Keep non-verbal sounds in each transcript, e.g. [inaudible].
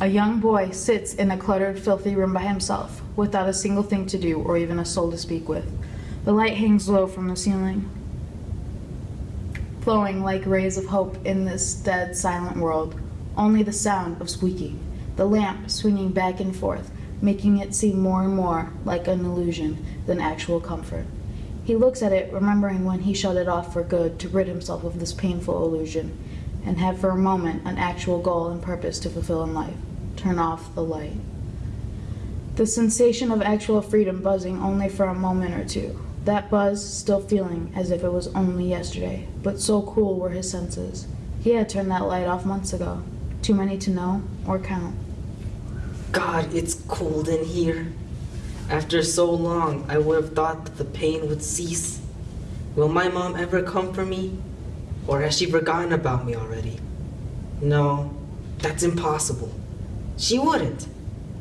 A young boy sits in a cluttered, filthy room by himself, without a single thing to do or even a soul to speak with. The light hangs low from the ceiling, flowing like rays of hope in this dead, silent world. Only the sound of squeaking, the lamp swinging back and forth, making it seem more and more like an illusion than actual comfort. He looks at it, remembering when he shut it off for good to rid himself of this painful illusion, and have for a moment an actual goal and purpose to fulfill in life turn off the light. The sensation of actual freedom buzzing only for a moment or two. That buzz still feeling as if it was only yesterday, but so cool were his senses. He had turned that light off months ago. Too many to know or count. God, it's cold in here. After so long, I would have thought that the pain would cease. Will my mom ever come for me? Or has she forgotten about me already? No, that's impossible. She wouldn't.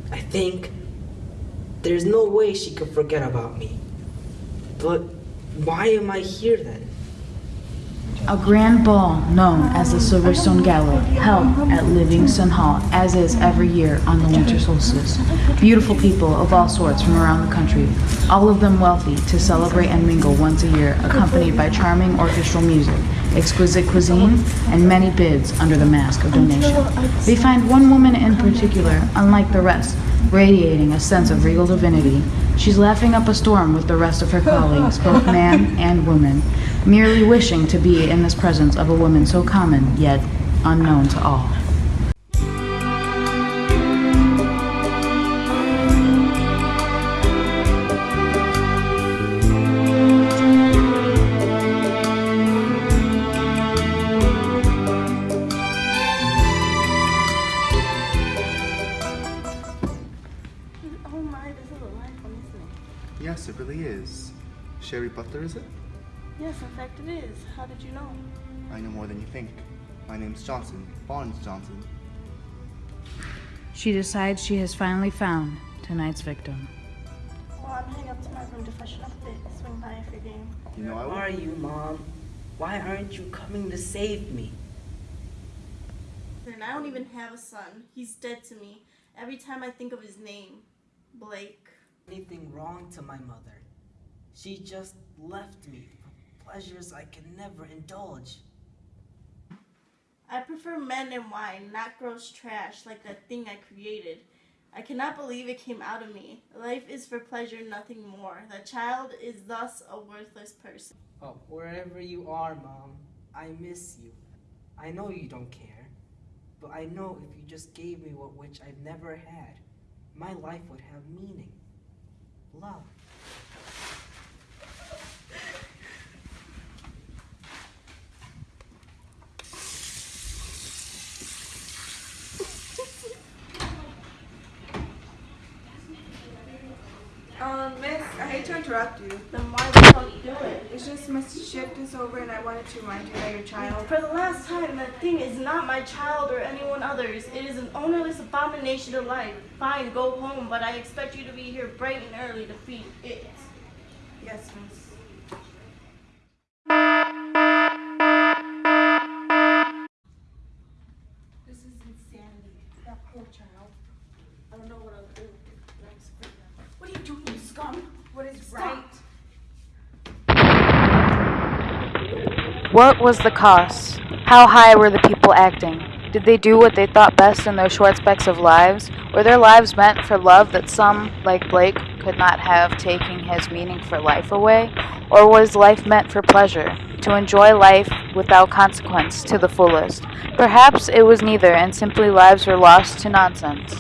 I think there's no way she could forget about me. But why am I here then? A grand ball known as the Silverstone Gala held at Livingston Hall, as is every year on the winter solstice. Beautiful people of all sorts from around the country, all of them wealthy, to celebrate and mingle once a year, accompanied by charming orchestral music, exquisite cuisine, and many bids under the mask of donation. We find one woman in particular, unlike the rest, radiating a sense of regal divinity. She's laughing up a storm with the rest of her colleagues, both [laughs] man and woman, merely wishing to be in this presence of a woman so common yet unknown to all. Really is. Sherry Butler, is it? Yes, in fact it is. How did you know? I know more than you think. My name's Johnson, Barnes Johnson. She decides she has finally found tonight's victim. Well, I'm heading up to my room to freshen up a bit. Swing by if you're game. You know I Where will. are you, Mom? Why aren't you coming to save me? And I don't even have a son. He's dead to me. Every time I think of his name, Blake. Anything wrong to my mother? She just left me for pleasures I can never indulge. I prefer men and wine, not gross trash like that thing I created. I cannot believe it came out of me. Life is for pleasure, nothing more. The child is thus a worthless person. Oh, wherever you are, Mom, I miss you. I know you don't care, but I know if you just gave me what which I've never had, my life would have meaning. Love. Um, Miss, I hate to interrupt you. Then why the fuck do it? It's just my shift is over and I wanted to remind you that your child. For the last time, that thing is not my child or anyone other's. It is an ownerless abomination of life. Fine, go home, but I expect you to be here bright and early to feed it. Yes, Miss. This is insanity. That poor child. I don't know what I'll do. What are you doing, you scum? What is right? What was the cost? How high were the people acting? Did they do what they thought best in their short specks of lives? Were their lives meant for love that some, like Blake, could not have, taking his meaning for life away? Or was life meant for pleasure, to enjoy life without consequence to the fullest? Perhaps it was neither, and simply lives were lost to nonsense.